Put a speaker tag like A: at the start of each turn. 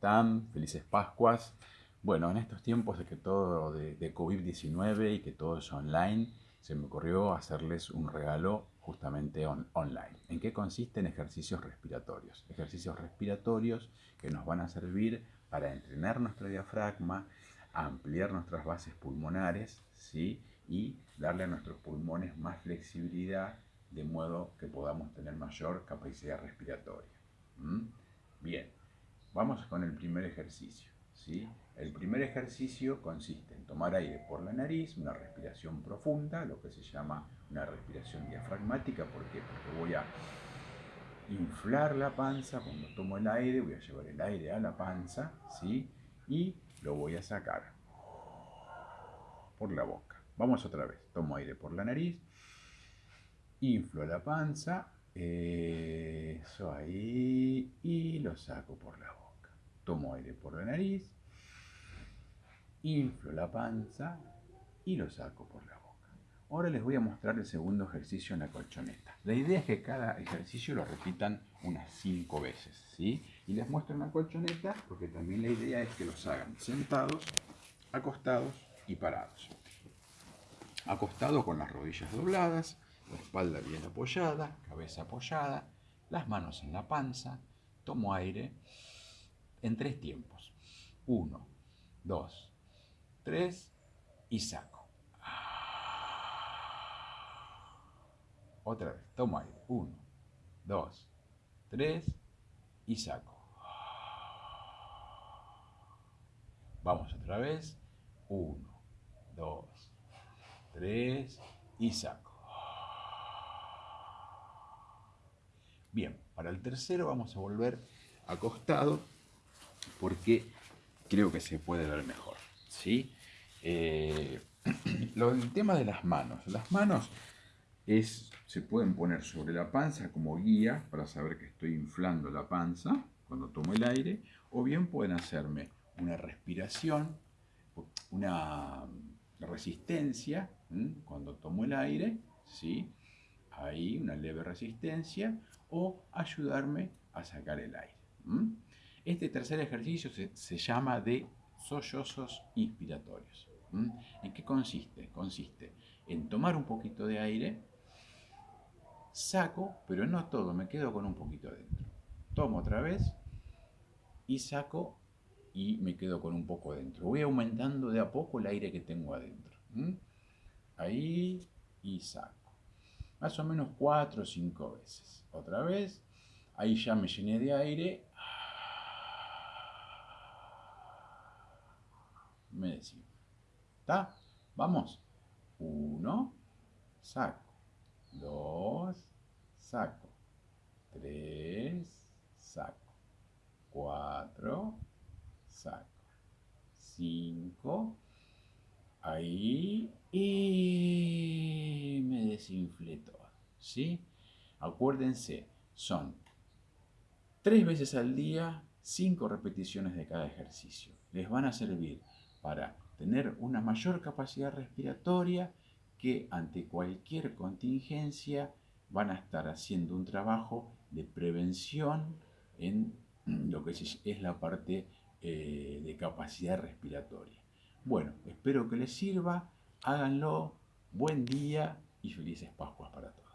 A: están? Felices Pascuas. Bueno, en estos tiempos de que todo de, COVID-19 y que todo es online, se me ocurrió hacerles un regalo justamente online. ¿En qué consisten ejercicios respiratorios? Ejercicios respiratorios que nos van a servir para entrenar nuestro diafragma, ampliar nuestras bases pulmonares ¿sí? y darle a nuestros pulmones más flexibilidad de modo que podamos tener mayor capacidad respiratoria. Bien, Vamos con el primer ejercicio. ¿sí? El primer ejercicio consiste en tomar aire por la nariz, una respiración profunda, lo que se llama una respiración diafragmática. ¿Por qué? Porque voy a inflar la panza cuando tomo el aire, voy a llevar el aire a la panza, ¿sí? Y lo voy a sacar por la boca. Vamos otra vez. Tomo aire por la nariz, inflo la panza, eso ahí, y lo saco por la boca. Tomo aire por la nariz, inflo la panza y lo saco por la boca. Ahora les voy a mostrar el segundo ejercicio en la colchoneta. La idea es que cada ejercicio lo repitan unas cinco veces, ¿sí? Y les muestro en la colchoneta porque también la idea es que los hagan sentados, acostados y parados. Acostado con las rodillas dobladas, la espalda bien apoyada, cabeza apoyada, las manos en la panza, tomo aire en tres tiempos. Uno, dos, tres y saco. Otra vez, tomo aire. Uno, dos, tres y saco. Vamos otra vez. Uno, dos, tres y saco. Bien, para el tercero vamos a volver acostado porque creo que se puede ver mejor. ¿sí? Eh, el tema de las manos. Las manos es, se pueden poner sobre la panza como guía para saber que estoy inflando la panza cuando tomo el aire, o bien pueden hacerme una respiración, una resistencia cuando tomo el aire, ¿sí? ahí una leve resistencia, o ayudarme a sacar el aire. Este tercer ejercicio se, llama de sollozos inspiratorios. ¿En qué consiste? Consiste en tomar un poquito de aire, saco, pero no todo, me quedo con un poquito adentro. Tomo otra vez y saco y me quedo con un poco adentro. Voy aumentando de a poco el aire que tengo adentro. Ahí y saco. Más o menos cuatro o cinco veces. Otra vez. Ahí ya me llené de aire me decimos. ¿Está? Vamos. Uno, saco. Dos, saco. Tres, saco. Cuatro, saco. Cinco, ahí y me desinflé todo. ¿Sí? Acuérdense, son tres veces al día, cinco repeticiones de cada ejercicio. Les van a servir para tener una mayor capacidad respiratoria que ante cualquier contingencia van a estar haciendo un trabajo de prevención en lo que es la parte eh, de capacidad respiratoria. Bueno, espero que les sirva, háganlo, buen día y felices Pascuas para todos.